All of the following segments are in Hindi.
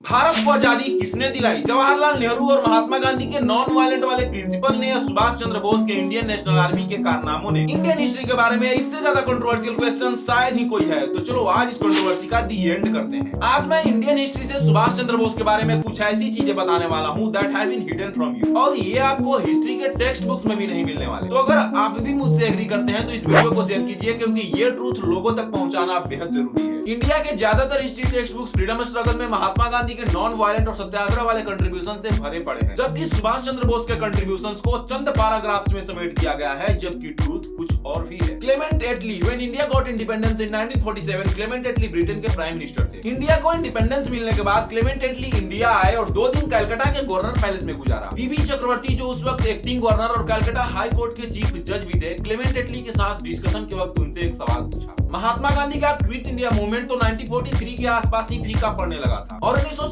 भारत को आज़ादी किसने दिलाई? जवाहरलाल नेहरू और महात्मा गांधी के नॉन वायलेंट वाले प्रिंसिपल ने या सुभाष चंद्र बोस के इंडियन नेशनल आर्मी के कारनामों ने। इंडियन हिस्ट्री के बारे में इससे ज़्यादा कंट्रोवर्शियल क्वेश्चन शायद ही कोई है। तो चलो आज इस कंट्रोवर्सी का दी एंड करते हैं। आज मैं इंडियन हिस्ट्री से सुभाष चंद्र बोस के बारे में कुछ ऐसी चीज़ें बताने वाला हूँ that have been hidden from you और ये आपको हिस्ट्री के टेक्स्ट बुक्स में भी नहीं मिलने वाले। तो अगर आप भी मुझसे एग्री करते हैं तो इस वीडियो को शेयर कीजिए, क्योंकि ये ट्रूथ लोगों तक पहुंचाना बेहद ज़रूरी है। इंडिया के ज़्यादातर history text books freedom struggle में महात्मा गांधी के नॉन वायलेंट और सत्याग्रह वाले कंट्रीब्यूशन से भरे पड़े हैं। जबकि सुभाष चंद्र बोस के कंट्रीब्यूशन को चंद पैराग्राफ्स में समेट किया गया है जबकि ट्रूथ कुछ और भी है। Clement Attlee when India got independence in 1947 Clement Attlee Britain के प्राइम मिनिस्टर थे। इंडिया को इंडिपेंडेंस मिलने के बाद क्लेमेंट एटली इंडिया आए और दो दिन कलकत्ता के गवर्नर पैलेस में गुजारा। बीबी चक्रवर्ती जो उस वक्त एक्टिंग गवर्नर और कलकत्ता हाई कोर्ट के चीफ जज भी थे क्लेमेंट एटली के साथ डिस्कशन के वक्त उनसे एक सवाल पूछा। महात्मा गांधी का क्विट इंडिया मूवमेंट तो 1943 के आसपास ही फीका पड़ने लगा था और उन्नीस सौ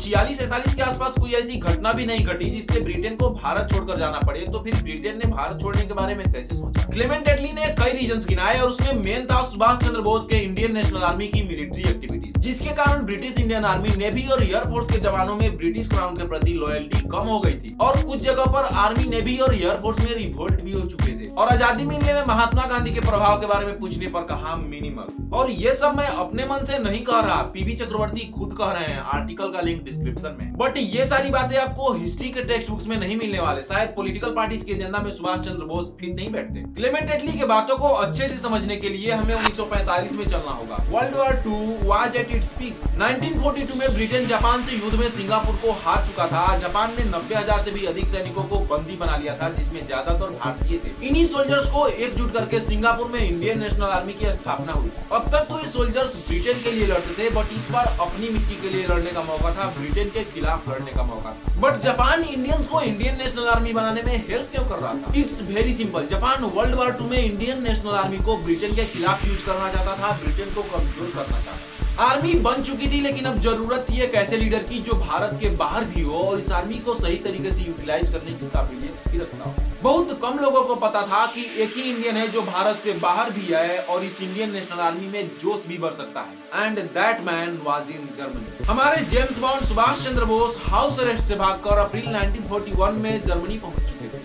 के आसपास कोई ऐसी घटना भी नहीं घटी जिससे ब्रिटेन को भारत छोड़कर जाना पड़े। तो फिर ब्रिटेन ने भारत छोड़ने के बारे में कैसे सोचा? क्लेमेंट एटली ने कई रीजन गिनाए और उसमें मेन था सुभाष चंद्र बोस के इंडियन नेशनल आर्मी की मिलिट्री एक्टिविटीज़, जिसके कारण ब्रिटिश इंडियन आर्मी नेवी और एयरफोर्स के जवानों में ब्रिटिश क्राउन के प्रति लॉयल्टी कम हो गई थी। और कुछ जगह पर आर्मी नेवी और एयरफोर्स में रिवोल्ट भी हो चुके थे। और आज़ादी मिलने में महात्मा गांधी के प्रभाव के बारे में पूछने पर कहा मिनिमल और ये सब मैं अपने मन से नहीं कह रहा पीवी चक्रवर्ती खुद कह रहे हैं, आर्टिकल का लिंक डिस्क्रिप्शन में। बट ये सारी बातें आपको हिस्ट्री के टेक्स्ट बुक्स में नहीं मिलने वाले। शायद पॉलिटिकल पार्टीज़ के एजेंडा में सुभाष चंद्र बोस फिट नहीं बैठते। क्लेमेंट एटली के बातों को अच्छे से समझने के लिए हमें 1945 में चलना होगा। World war two was at its peak 1942 में ब्रिटेन जापान से युद्ध में सिंगापुर को हार चुका था। जापान ने नब्बे हज़ार से भी अधिक सैनिकों को बंदी बना लिया था, जिसमें ज़्यादातर भारतीय थे। इन्हीं सोल्जर्स को एकजुट करके सिंगापुर में इंडियन नेशनल आर्मी की स्थापना हुई। अब तक तो ये सोल्जर्स ब्रिटेन के लिए लड़ते थे बट इस बार अपनी मिट्टी के लिए लड़ने का मौका था। ब्रिटेन के खिलाफ लड़ने का मौका था। बट जापान इंडियंस को इंडियन नेशनल आर्मी बनाने में हेल्प क्यों कर रहा था? It's very simple Japan world war two में इंडियन नेशनल आर्मी को ब्रिटेन के खिलाफ यूज़ करना चाहता था ब्रिटेन को कमज़ोर करना चाहता था। आर्मी बन चुकी थी, लेकिन अब ज़रूरत थी एक ऐसे लीडर की जो भारत के बाहर भी हो और इस आर्मी को सही तरीके से यूटिलाइज करने की काबिलियत भी रखता हो। बहुत कम लोगों को पता था कि एक ही इंडियन है जो भारत से बाहर भी है और इस इंडियन नेशनल आर्मी में जोश भी बढ़ सकता है। And that man was in Germany हमारे James Bond Subhash Chandra Bose house arrest से भागकर अप्रैल 1941 में जर्मनी पहुँच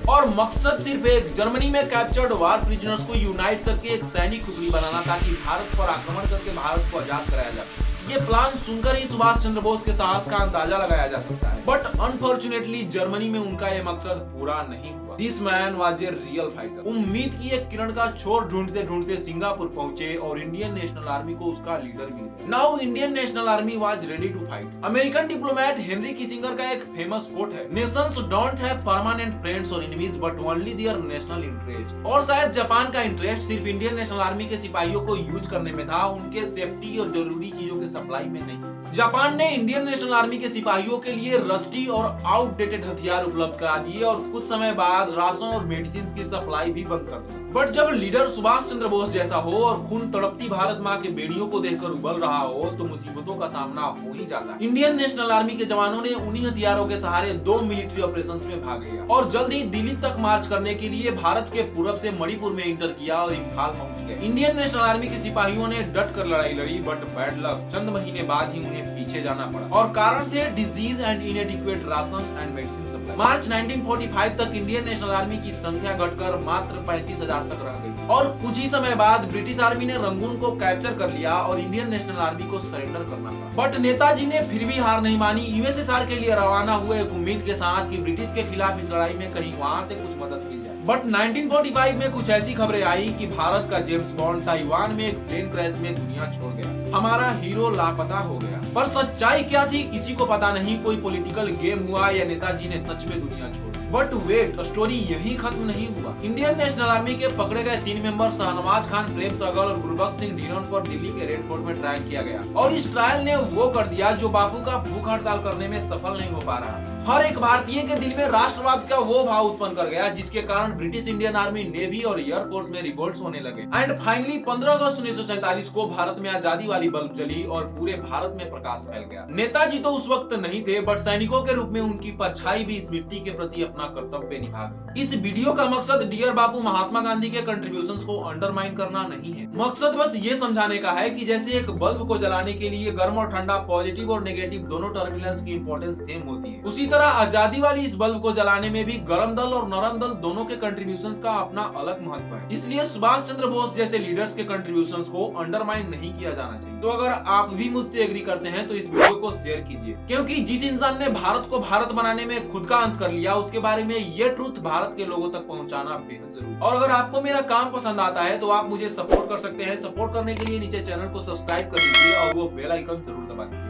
और मकसद सिर्फ़ एक, जर्मनी में कैप्चर्ड वार प्रिजनर्स को यूनाइट करके एक सैनिक टुकड़ी बनाना, ताकि भारत पर आक्रमण करके भारत को आज़ाद कराया जा सके। ये प्लान सुनकर ही सुभाष चंद्र बोस के साहस का अंदाज़ा लगाया जा सकता है। बट अनफॉर्चुनेटली जर्मनी में उनका ये मकसद पूरा नहीं हुआ। This man was a real fighter उम्मीद की एक किरण का छोर ढूंढते ढूंढते सिंगापुर पहुँचे और इंडियन नेशनल आर्मी को उसका लीडर मिल गया। Now Indian national army was ready to fight American diplomat Henry Kissinger का एक फ़ेमस कोट है। Nations don't have permanent friends और enemies but only their national interest और शायद जापान का इंटरेस्ट सिर्फ़ इंडियन नेशनल आर्मी के सिपाहियों को यूज़ करने में था। उनके सेफ्टी और ज़रूरी चीज़ों के सप्लाई में नहीं। जापान ने इंडियन नेशनल आर्मी के सिपाहियों के लिए रस्टी और आउटडेटेड हथियार उपलब्ध करा दिए और कुछ समय बाद राशन और मेडिसिन की सप्लाई भी बंद कर दी। बट जब लीडर सुभाष चंद्र बोस जैसा हो और खून तड़पती भारत माँ के बेड़ियों को देखकर उबल रहा हो तो मुसीबतों का सामना हो ही जाता है। इंडियन नेशनल आर्मी के जवानों ने उन्हीं हथियारों के सहारे दो मिलिट्री ऑपरेशन में भाग लिया और जल्द ही दिल्ली तक मार्च करने के लिए भारत के पूरब से मणिपुर में इंटर किया और इम्फाल पहुँच गए। इंडियन नेशनल आर्मी के सिपाहियों ने डट कर लड़ाई लड़ी बट बैड लक चंद महीने बाद ही उन्हें पीछे जाना पड़ा। और कारण थे diseases and inadequate ration and medicine supply March 1945 तक इंडियन नेशनल आर्मी की संख्या घटकर मात्र पैंतीस हज़ार तक रह गई। और कुछ ही समय बाद ब्रिटिश आर्मी ने रंगून को कैप्चर कर लिया और इंडियन नेशनल आर्मी को सरेंडर करना पड़ा। बट नेताजी ने फिर भी हार नहीं मानी। यूएसएसआर के लिए रवाना हुए एक उम्मीद के साथ कि ब्रिटिश के खिलाफ इस लड़ाई में कहीं वहाँ से कुछ मदद मिल जाए। बट 1945 में कुछ ऐसी खबरें आई कि भारत का जेम्स बॉन्ड ताइवान में एक प्लेन क्रैश में दुनिया छोड़ गया। हमारा हीरो लापता हो गया। पर सच्चाई क्या थी, किसी को पता नहीं, कोई पॉलिटिकल गेम हुआ या नेताजी ने सच में दुनिया छोड़ बट वेट स्टोरी यही खत्म नहीं हुआ। इंडियन नेशनल आर्मी के पकड़े गए तीन मेंबर शाहनवाज खान, प्रेम सहगल और गुरबख्श सिंह ढिलोन पर दिल्ली के रेड फोर्ट में ट्रायल किया गया। और इस ट्रायल ने वो कर दिया जो बापू का भूख हड़ताल करने में सफल नहीं हो पा रहा। हर एक भारतीय के दिल में राष्ट्रवाद का वो भाव उत्पन्न कर गया, जिसके कारण ब्रिटिश इंडियन आर्मी नेवी और एयरफोर्स में रिवोल्ट होने लगे। एंड फाइनली 15 अगस्त उन्नीस सौ सैंतालीस को भारत में आज़ादी वाली बल्ब जली और पूरे भारत में प्रकाश फैल गया। नेताजी तो उस वक्त नहीं थे बट सैनिकों के रूप में उनकी परछाई भी इस मिट्टी के प्रति अपना कर्तव्य निभा इस वीडियो का मकसद डियर बापू महात्मा गांधी के कंट्रीब्यूशन को अंडरमाइन करना नहीं है। मकसद बस ये समझाने का है की जैसे एक बल्ब को जलाने के लिए गर्म और ठंडा पॉजिटिव और नेगेटिव दोनों टर्मिनल्स की इंपॉर्टेंस सेम होती है। उसी तरह आज़ादी वाली इस बल्ब को जलाने में भी गर्म दल और नरम दल दोनों के कंट्रीब्यूशन का अपना अलग महत्व है। इसलिए सुभाष चंद्र बोस जैसे लीडर्स के कंट्रीब्यूशन को अंडरमाइन नहीं किया जाना चाहिए। तो अगर आप भी मुझसे एग्री करते हैं तो इस वीडियो को शेयर कीजिए। क्योंकि जिस इंसान ने भारत को भारत बनाने में खुद का अंत कर लिया, उसके बारे में ये ट्रूथ भारत के लोगों तक पहुंचाना बेहद ज़रूरी और अगर आपको मेरा काम पसंद आता है तो आप मुझे सपोर्ट कर सकते हैं। सपोर्ट करने के लिए नीचे चैनल को सब्सक्राइब कर दीजिए और वो बेलाइकन ज़रूर दबा दीजिए